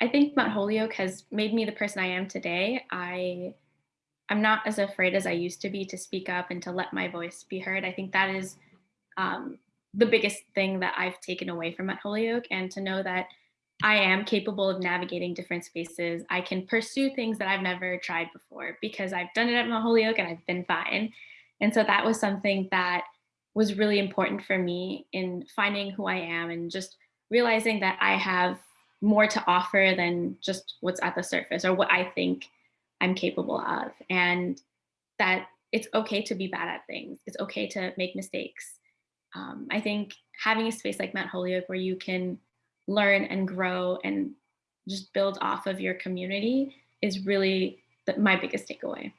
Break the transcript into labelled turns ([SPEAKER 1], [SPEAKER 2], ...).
[SPEAKER 1] I think Mount Holyoke has made me the person I am today. I I'm not as afraid as I used to be to speak up and to let my voice be heard. I think that is um, the biggest thing that I've taken away from Mount Holyoke and to know that I am capable of navigating different spaces. I can pursue things that I've never tried before because I've done it at Mount Holyoke and I've been fine. And so that was something that was really important for me in finding who I am and just realizing that I have more to offer than just what's at the surface or what I think I'm capable of. And that it's okay to be bad at things. It's okay to make mistakes. Um, I think having a space like Mount Holyoke where you can learn and grow and just build off of your community is really the, my biggest takeaway.